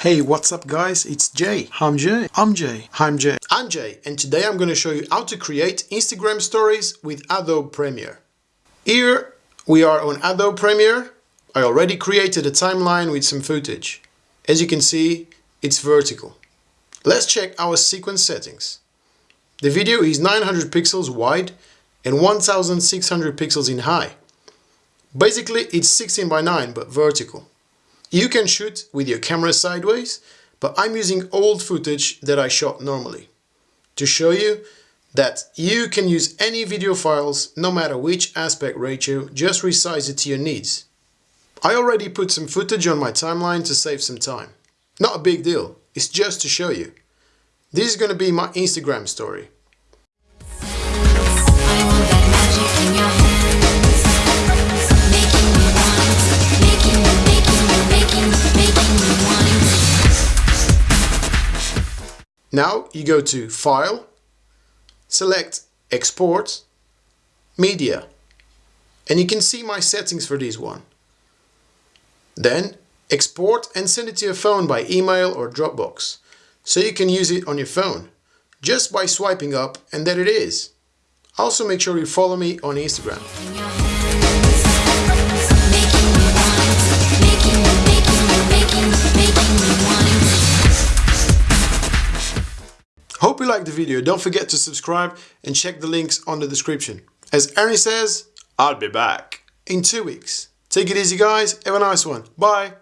Hey, what's up guys? It's Jay. I'm Jay. I'm Jay. I'm Jay. I'm Jay and today I'm going to show you how to create Instagram stories with Adobe Premiere. Here we are on Adobe Premiere. I already created a timeline with some footage. As you can see, it's vertical. Let's check our sequence settings. The video is 900 pixels wide and 1600 pixels in high. Basically, it's 16 by 9 but vertical. You can shoot with your camera sideways, but I'm using old footage that I shot normally to show you that you can use any video files no matter which aspect ratio, just resize it to your needs. I already put some footage on my timeline to save some time. Not a big deal, it's just to show you. This is going to be my Instagram story. Now you go to File, select Export, Media, and you can see my settings for this one. Then export and send it to your phone by email or Dropbox, so you can use it on your phone, just by swiping up and there it is. Also make sure you follow me on Instagram. Hope you liked the video. Don't forget to subscribe and check the links on the description. As Arnie says, I'll be back in two weeks. Take it easy guys. Have a nice one. Bye.